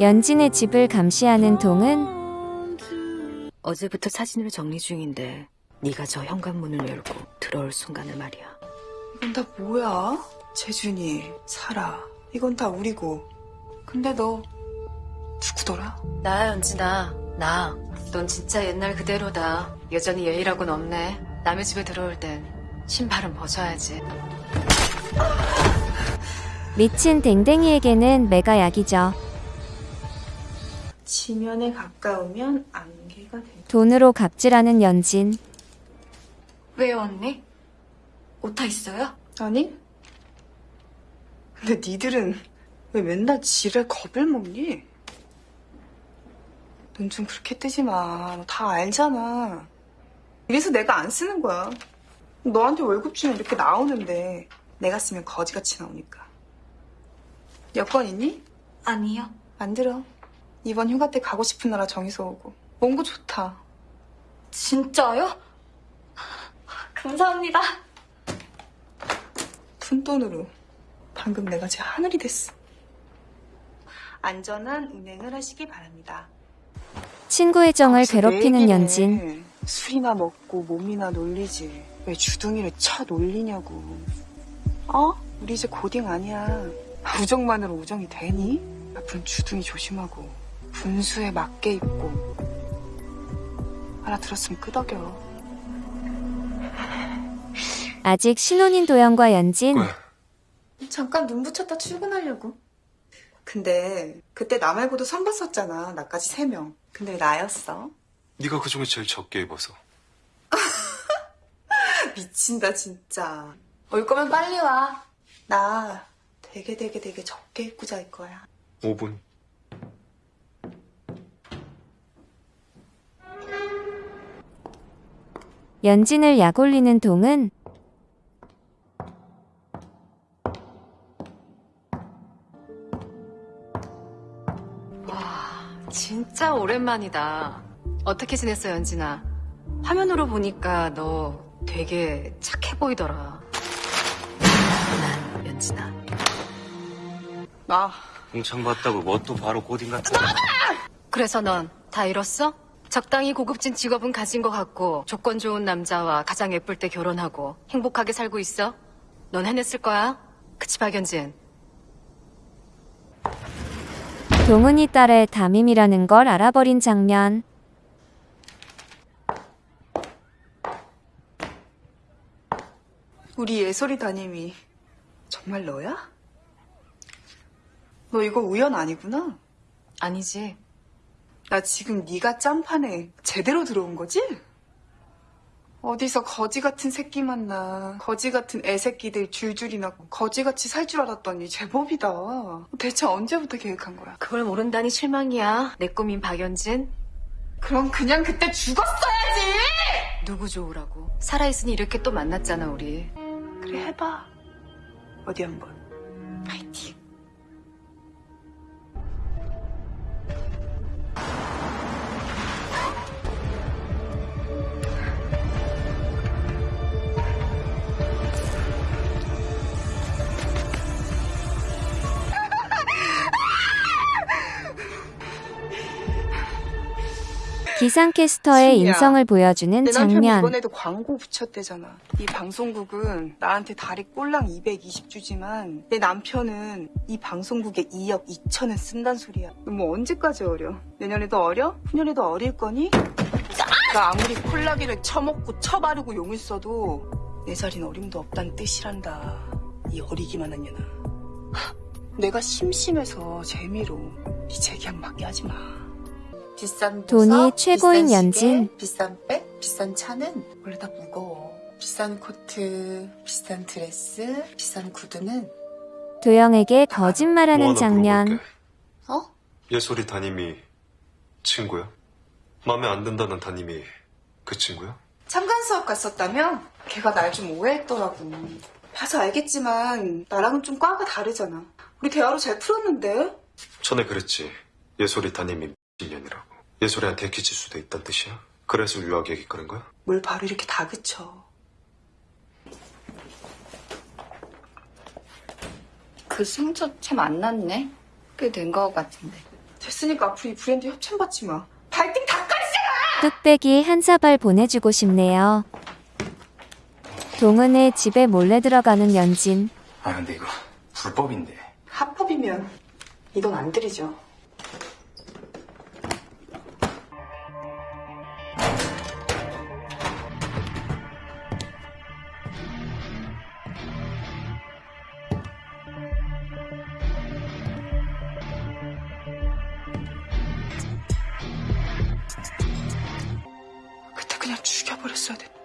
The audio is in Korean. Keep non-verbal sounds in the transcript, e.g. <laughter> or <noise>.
연진의 집을 감시하는 동은 어제부터 사진을 정리 중인데 네가 저 현관문을 열고 들어올 순간을 말이야. 이건 다 뭐야? 재준이, 사라. 이건 다 우리고. 근데 너 누구더라? 나야 연진아 나. 넌 진짜 옛날 그대로다. 여전히 예의라고는 없네. 남의 집에 들어올 땐 신발은 벗어야지. 미친 댕댕이에게는 매가 약이죠. 지면에 가까우면 안개가 된다. 돈으로 갑질하는 연진. 왜요 언니? 오타 있어요? 아니? 근데 니들은 왜 맨날 지를 겁을 먹니? 눈 좀 그렇게 뜨지 마. 너 다 알잖아. 이래서 내가 안 쓰는 거야. 너한테 월급 주면 이렇게 나오는데 내가 쓰면 거지같이 나오니까. 여권 있니? 아니요. 안 들어. 이번 휴가 때 가고 싶은 나라 정해서 오고. 몽고 좋다. 진짜요? 감사합니다. 푼돈으로. 방금 내가 제 하늘이 됐어. 안전한 운행을 하시기 바랍니다. 친구의 정을 괴롭히는. 연진. 술이나 먹고 몸이나 놀리지. 왜 주둥이를 쳐 놀리냐고. 어? 우리 이제 고딩 아니야. 우정만으로 우정이 되니? 앞으로 주둥이 조심하고 분수에 맞게 입고 알아들었으면 끄덕여. 아직 신혼인 도영과 연진. 잠깐 눈 붙였다 출근하려고. 근데 그때 나 말고도 선 봤었잖아. 나까지 세 명. 근데 왜 나였어? 네가 그 중에 제일 적게 입어서 <laughs> 미친다 진짜. 올 거면 빨리 와. 나 되게 되게 되게 적게 입고 잘 거야. 5분 연진을 약올리는 동은 진짜 오랜만이다. 어떻게 지냈어, 연진아? 화면으로 보니까 너 되게 착해 보이더라. 난 연진아. 나 공창 봤다고 뭐 또 바로 고딩 같은 그래서 넌 다 잃었어? 적당히 고급진 직업은 가진 것 같고 조건 좋은 남자와 가장 예쁠 때 결혼하고 행복하게 살고 있어? 넌 해냈을 거야? 그치 박연진? 동은이 딸의 담임이라는 걸 알아버린 장면. 우리 예솔이 담임이 정말 너야? 너 이거 우연 아니구나. 아니지. 나 지금 네가 짬판에 제대로 들어온 거지? 어디서 거지 같은 새끼 만나 거지 같은 애새끼들 줄줄이 낳고 거지같이 살 줄 알았더니 제법이다. 대체 언제부터 계획한 거야? 그걸 모른다니 실망이야. 내 꿈인 박연진. 그럼 그냥 그때 죽었어야지! 누구 좋으라고. 살아있으니 이렇게 또 만났잖아, 우리. 그래 해봐. 어디 한번. 기상캐스터의 신이야. 인성을 보여주는 내 남편 장면. 이번에도 광고 붙였대잖아. 이 방송국은 나한테 달에 꼴랑 220 주지만 내 남편은 이 방송국에 2억 2천은 쓴단 소리야. 뭐 언제까지 어려? 내년에도 어려? 후년에도 어릴 거니? 나 아무리 콜라기를 쳐먹고 쳐바르고 용을 써도 내 자리는 어림도 없다는 뜻이란다. 이 어리기만 한 년아. 내가 심심해서 재미로 이 재계약 맞게 하지 마. 비싼 돈이 최고인 비싼 연진. 비싼 백, 비싼 차는 원래 다 무거워. 비싼 코트, 비싼 드레스, 비싼 구두는 도영에게 뭐 거짓말하는 하나 장면. 물어볼게. 어? 예솔이 담임이 친구야? 마음에 안 든다는 담임이 그 친구야? 참관 수업 갔었다며? 걔가 날 좀 오해했더라고. 봐서 알겠지만 나랑은 좀 과가 다르잖아. 우리 대화로 잘 풀었는데? 전에 그랬지 예솔이 담임이 미친년이라고 예솔이한테 애기질 수도 있단 뜻이야? 그래서 유학 얘기 꺼낸 거야? 뭘 바로 이렇게 다 그쳐. 그 상처 참안 났네. 꽤 된 거 같은데. 됐으니까 앞으로 이 브랜드 협찬받지 마. 발등 다 까지잖아! 뚝배기 한 사발 보내주고 싶네요. 동은의 집에 몰래 들어가는 연진. 아 근데 이거 불법인데 합법이면 이 돈 안 들이죠. 그냥 죽여버렸어야 됐다.